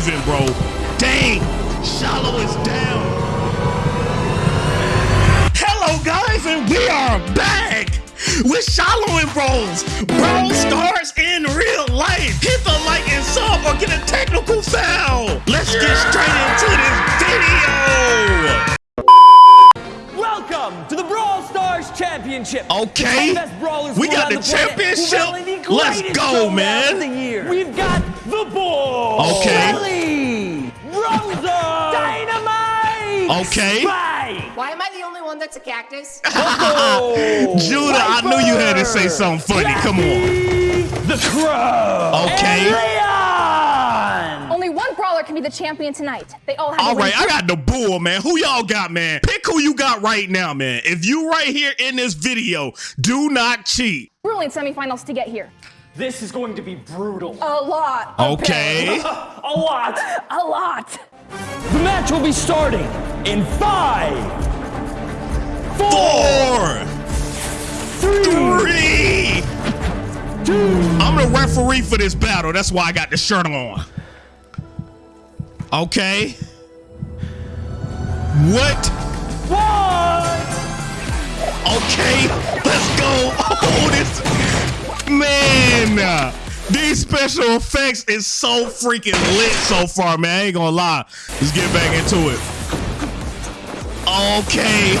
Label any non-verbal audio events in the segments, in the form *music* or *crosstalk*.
moving, bro. Dang, Shiloh is down. Hello, guys, and we are back with Shiloh and Bros. Brawl Stars in real life. Hit the like and sub or get a technical foul. Let's get straight into this video. Welcome to the Championship. Okay. The best brawlers We got around the championship? the Let's go, man. the year. We've got the Bull. Okay. Shelly. Rosa. Dynamite. Okay. Spike. Why am I the only one that's a cactus? *laughs* Coco. Judah, I knew you had to say something funny. Come on. The Crow. Okay. And Leon. Only one brawler can be the champion tonight. They all have All to win right, I got the bull, man. Who y'all got, man? Pick who you got right now, man. If you right here in this video, do not cheat. grueling semifinals to get here. This is going to be brutal. A lot. Okay. *laughs* A lot. A lot. The match will be starting in five, Four, three. I'm the referee for this battle. That's why I got the shirt on. Okay. What? one. Okay, let's go. Oh, this man. These special effects is so freaking lit so far, man. I ain't gonna lie. Let's get back into it. Okay. *laughs*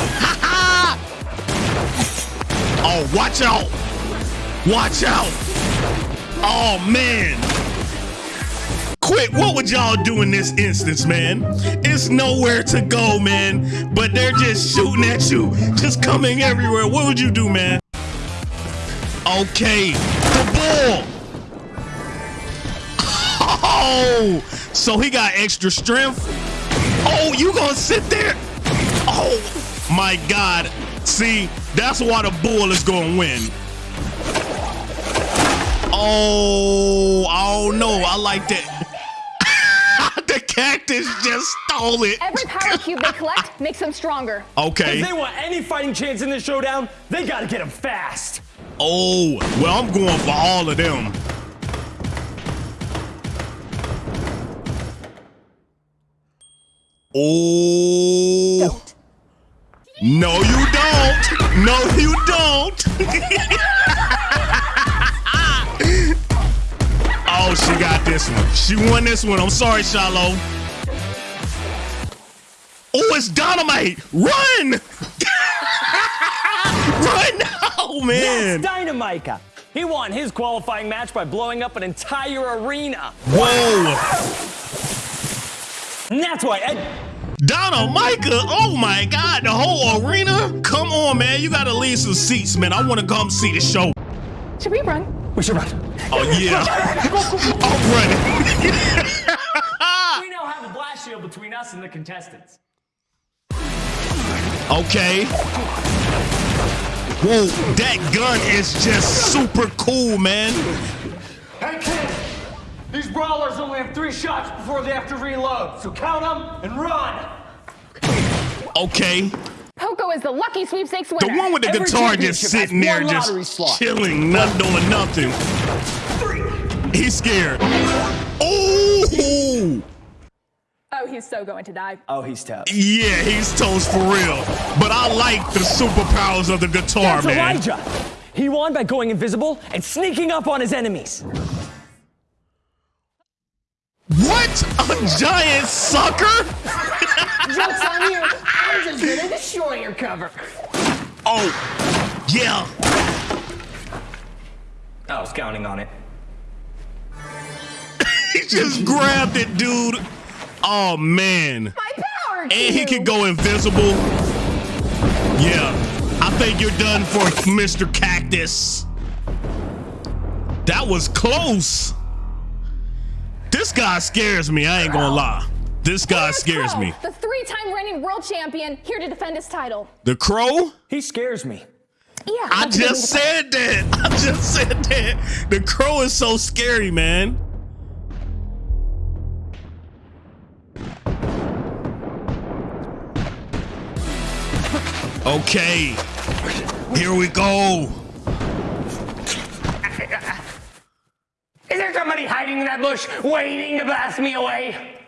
oh, watch out. Watch out. Oh man. Quick, what would y'all do in this instance, man? It's nowhere to go, man. But they're just shooting at you, just coming everywhere. What would you do, man? Okay, the ball. Oh, so he got extra strength. Oh, you gonna sit there? Oh my God! See, that's why the bull is gonna win. Oh, I don't know. I like that. The cactus just stole it. Every power *laughs* cube they collect makes them stronger. Okay. If they want any fighting chance in this showdown, they gotta get them fast. Oh, well, I'm going for all of them. Oh. Don't. No, you don't. No, you don't. *laughs* got this one. She won this one. I'm sorry, Shiloh. Oh, it's dynamite. Run. *laughs* Run now, man. That's Dynamike. He won his qualifying match by blowing up an entire arena. Whoa. And that's why Ed. Donna Micah, oh my God, the whole arena? Come on, man, you gotta leave some seats, man. I wanna come see the show. Should we run? We should run. Oh, yeah. I'm running. We now have a blast shield between us and the contestants. okay. Whoa, that gun is just super cool, man. Hey kid, these brawlers only have three shots before they have to reload, so count them and run. Okay. Poco is the lucky sweepstakes The one with the Every guitar just sitting there, one just lottery slot. chilling, not doing nothing. He's scared. Oh! Oh, he's so going to die. Oh, he's tough. Yeah, he's toast for real. But I like the superpowers of the guitar, That's man. Elijah. He won by going invisible and sneaking up on his enemies. What? A giant sucker? *laughs* Joke's on you. I'm just gonna destroy your cover. Oh, yeah. I was counting on it. *laughs* He just grabbed it, dude. Oh, man. My power cube. And he can go invisible. Yeah. I think you're done for Mr. Cactus. That was close. This guy scares me. I ain't gonna lie. This guy Here's scares Crow, me. The three-time reigning world champion here to defend his title. The crow? He scares me. Yeah. I that's a good just said that. *laughs* I just said that. The crow is so scary, man. Okay. Here we go. Is there somebody hiding in that bush waiting to blast me away?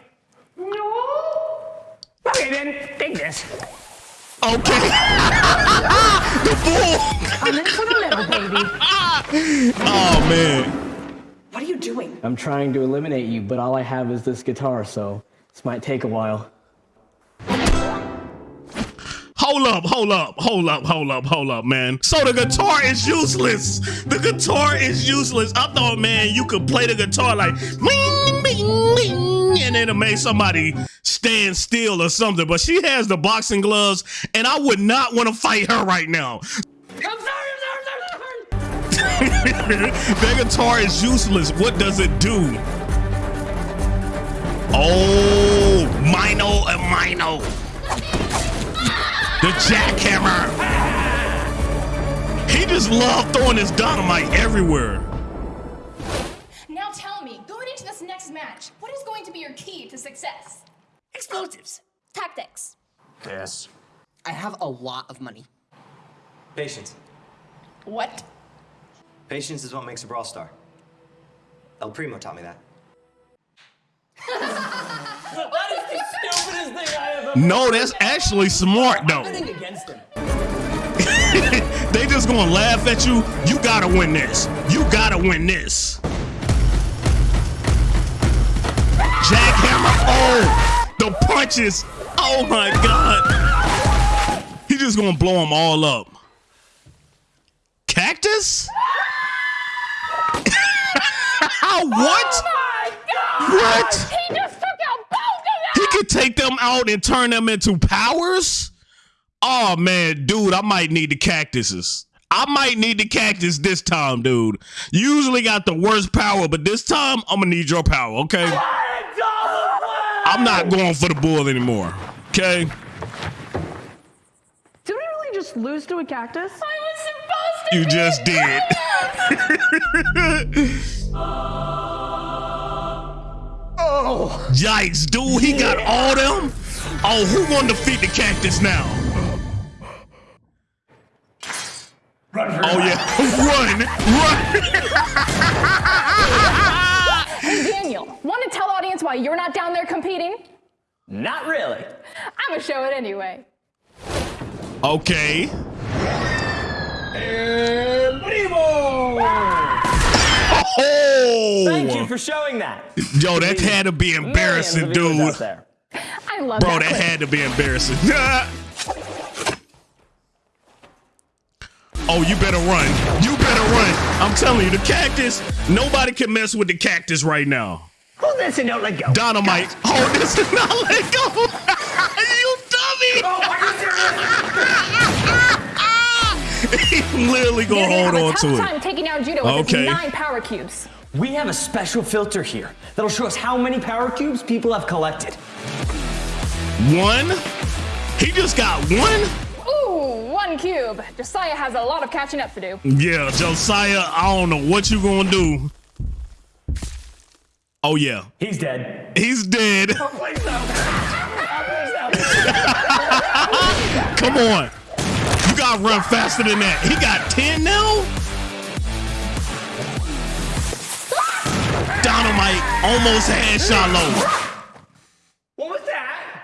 No. Okay, then, take this. Okay. *laughs* the bull. I'm in for the little baby. Oh man. What are you doing? I'm trying to eliminate you, but all I have is this guitar, so this might take a while. Hold up, hold up, hold up, hold up, hold up, man. So the guitar is useless. The guitar is useless. I thought, man, you could play the guitar like bing, bing, bing, and it'll make somebody stand still or something. But she has the boxing gloves, and I would not want to fight her right now. *laughs* That guitar is useless. What does it do? Oh, Mino and Mino. The jackhammer. He just loved throwing his dynamite everywhere. This next match, what is going to be your key to success? Explosives. Tactics. Yes. I have a lot of money. Patience. What? Patience is what makes a brawl star. El Primo taught me that. *laughs* That is the stupidest thing I have ever No, that's actually smart though. betting against him. *laughs* they just gonna laugh at you. You gotta win this. You gotta win this. Jackhammer. Oh, the punches. Oh my god. He just gonna blow them all up. Cactus? *laughs* what? Oh, what? He just took out both of He could take them out and turn them into powers? Oh man, dude, I might need the cactuses. I might need the cactus this time, dude. You usually got the worst power, but this time I'm gonna need your power, okay? I'm not going for the bull anymore. Okay? Did we really just lose to a cactus? I was supposed to You be just did. *laughs* Oh. Yikes, dude, he got all them? Oh, who gonna defeat the cactus now? Oh yeah, *laughs* run, run! *laughs* Hey, Daniel, want to tell the audience why you're not down there competing? Not really. I'm gonna show it anyway. Okay. Oh! Thank you for showing that. Yo, that had to be embarrassing, Millions of viewers dude. there. I love Bro, that. that had to be embarrassing. *laughs* oh, you better run. You better run. I'm telling you, the cactus, nobody can mess with the cactus right now. Hold this and don't let go. Dynamite. Hold this and not let go. *laughs* you dummy. Oh, *laughs* he literally gonna They hold have a on tough to time it. taking down Judo with Okay. nine power cubes. We have a special filter here that'll show us how many power cubes people have collected. One. He just got one. Ooh, one cube. Josiah has a lot of catching up to do. Yeah, Josiah, I don't know what you're gonna do. Oh yeah, He's dead. he's dead. Oh, please no. Please. *laughs* Come on. You gotta run faster than that. He got 10 now? Dynamite almost had Shiloh. What was that?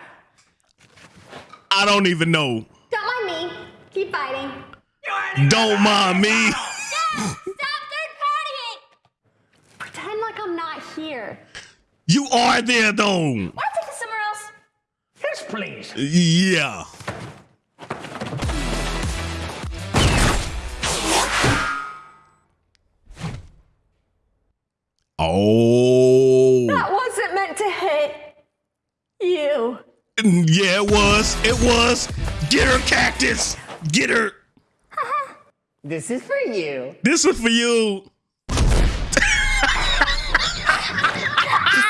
I don't even know. Don't mind me. Keep fighting. Don't mind me. Stop third partying! Pretend like I'm not here. You are there though. Want to take this somewhere else? Yes, please. Yeah. Oh. That wasn't meant to hit you. Yeah, it was. It was. Get her, Cactus. Get her. *laughs* This is for you. This is for you.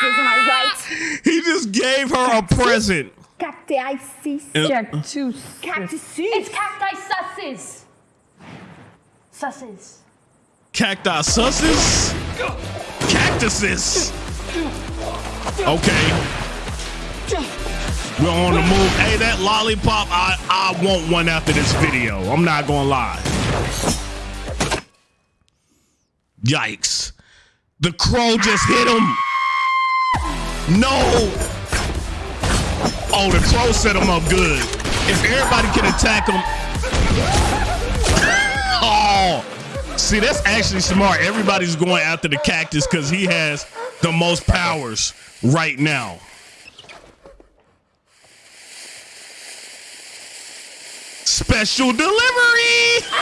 Isn't I right? He just gave her a present. Cacti Cactus. Cactus. It's cacti susses. Susses. Cacti susses? Cactuses. Okay. We're on the move. Hey, that lollipop, I, I want one after this video. I'm not gonna lie. Yikes. The crow just hit him. No. Oh, the crow set him up good. If everybody can attack him. *laughs* Oh. See, that's actually smart. Everybody's going after the cactus because he has the most powers right now. Special delivery. *laughs*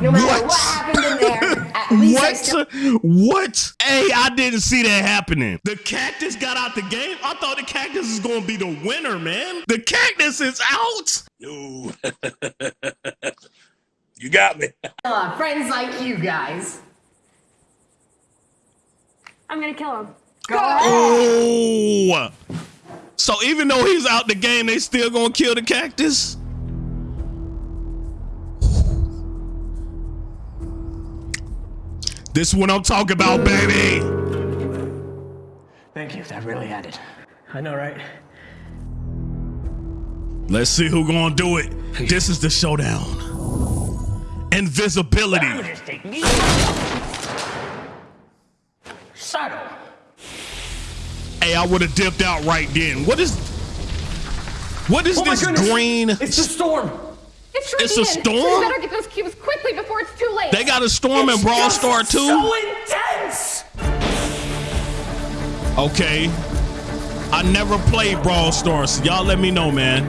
No matter What? what, What? still What? Hey, I didn't see that happening. The cactus got out the game. I thought the cactus is going to be the winner, man. The cactus is out. No. *laughs* you got me. uh, friends like you guys. I'm gonna kill him. Oh. So even though he's out the game, they still going to kill the cactus? This is what I'm talking about, baby. Thank you. That really added. I know, right? Let's see who gonna do it. This is the showdown. Invisibility. Just take me. Subtle. Hey, I would have dipped out right then. What is what is Oh this goodness. green? It's the storm. It's It's a storm? So we better get those cubes quickly before it's too late. They got a storm in Brawl Just Star too? So intense. Okay. I never played Brawl Stars. So y'all let me know, man.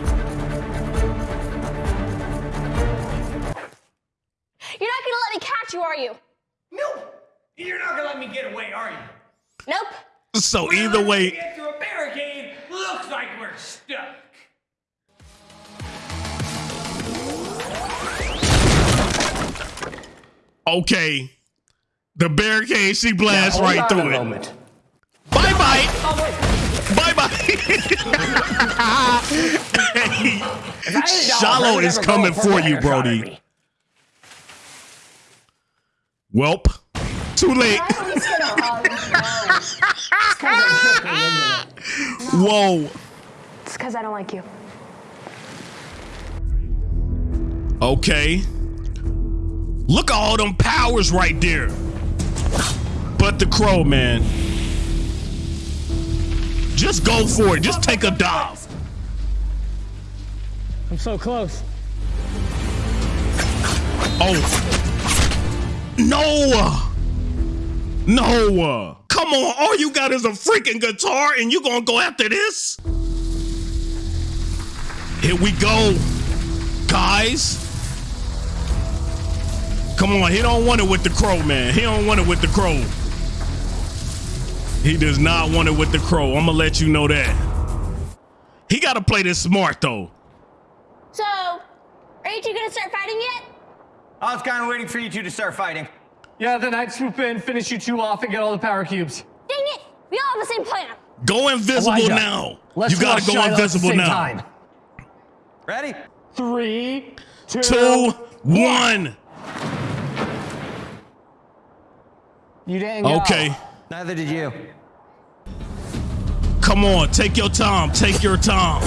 You're not gonna let me catch you, are you? Nope. You're not gonna let me get away, are you? Nope. So either We way, okay. The barricade, she blasts Hold right through it. moment. Bye *laughs* bye. Oh. Bye bye. If I had a dollar, Shiloh is coming for you, better shot at Brody. me. Welp. Too late. I always get a hug. No. It's 'cause I'm tricky, isn't it? Whoa. It's because I don't like you. Okay. Look at all them powers right there. But the crow, man. Just go for it. Just take a dive. I'm so close. Oh. No. No. Come on. All you got is a freaking guitar and you gonna go after this? Here we go. Guys. Come on. He don't want it with the crow, man. He don't want it with the crow. He does not want it with the crow. I'm gonna let you know that. He gotta play this smart though. So, are you two gonna start fighting yet? I was kind of waiting for you two to start fighting. Yeah, then I'd swoop in, finish you two off, and get all the power cubes. Dang it! We all have the same plan. Go invisible Elijah, now. Let's you gotta go Shiloh at the invisible same now. Time. Ready? Three, two, Two, one. You didn't go. Okay. Neither did you. Come on, take your time. Take your time.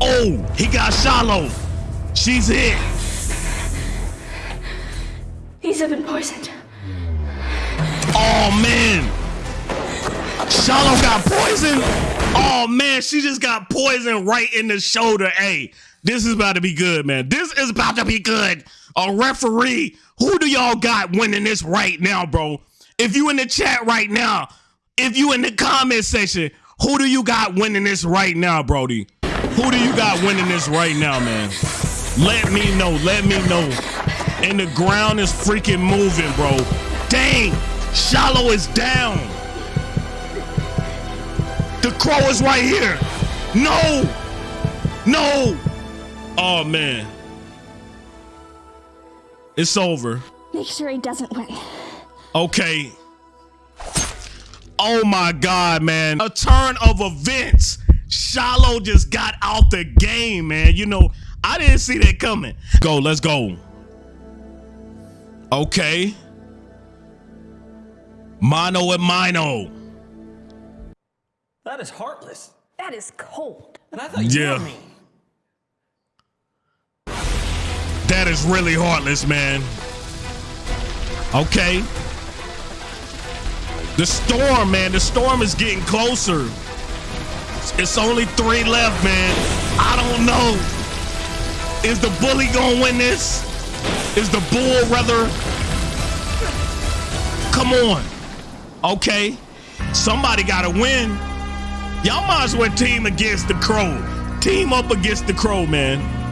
Oh, he got Shiloh. She's hit. These have been poisoned. Oh man. Shiloh got poisoned. Oh man, she just got poisoned right in the shoulder. Hey, this is about to be good, man. This is about to be good. A referee. Who do y'all got winning this right now, bro? If you in the chat right now, if you in the comment section, who do you got winning this right now, Brody? Who do you got winning this right now, man? Let me know. Let me know. And the ground is freaking moving, bro. Dang. Shiloh is down. The crow is right here. No. No. Oh, man. It's over. Make sure he doesn't win. Okay. Oh my God, man. A turn of events. Shiloh just got out the game, man. You know, I didn't see that coming. Go, let's go. Okay. Mono and Mino. That is heartless. That is cold. And I thought you Yeah. were me. That is really heartless, man. Okay. The storm, man. The storm is getting closer. It's only three left, man. I don't know. Is the bully gonna win this? Is the bull rather? Come on. Okay. Somebody gotta win. Y'all might as well team against the crow. Team up against the crow, man.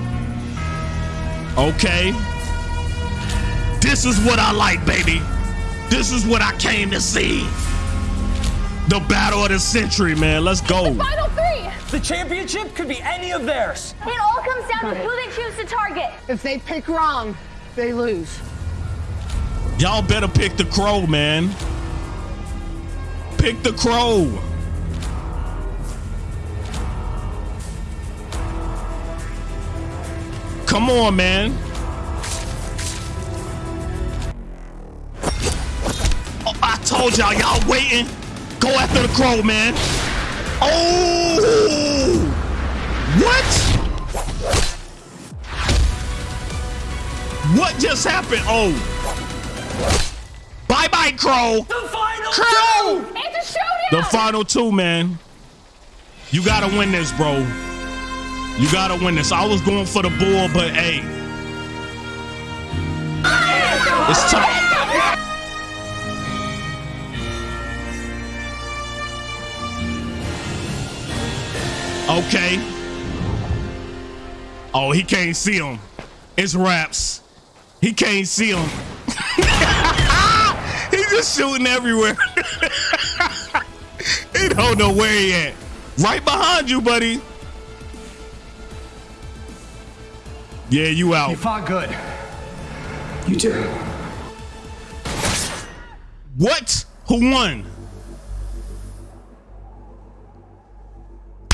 Okay. This is what I like, baby. This is what I came to see. The battle of the century, man. Let's go. Final three! The championship could be any of theirs. It all comes down to who they choose to target. If they pick wrong, they lose. Y'all better pick the crow, man. Pick the crow. Come on, man. Oh, I told y'all, y'all waiting. Go after the crow, man. Oh! What? What just happened? Oh. Bye bye, Crow. The final Crow! It's a! The final two, man. You gotta win this, bro. You gotta win this. I was going for the bull, but hey. It's time. Okay. Oh, he can't see him. It's raps. He can't see him. *laughs* He's just shooting everywhere. *laughs* he don't know where he at. Right behind you, buddy. Yeah, you out. You fought good. You too. What? Who won?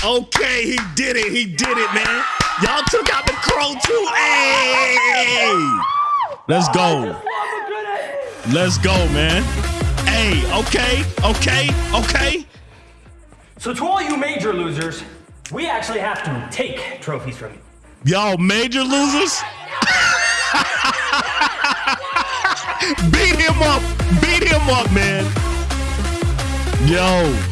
Okay, he did it. He did it, man. Y'all took out the crow too. Hey! Let's go. Let's go, man. Hey, okay, okay, okay. So to all you major losers, we actually have to take trophies from you. Y'all major losers? *laughs* Beat him up. Beat him up, man. Yo.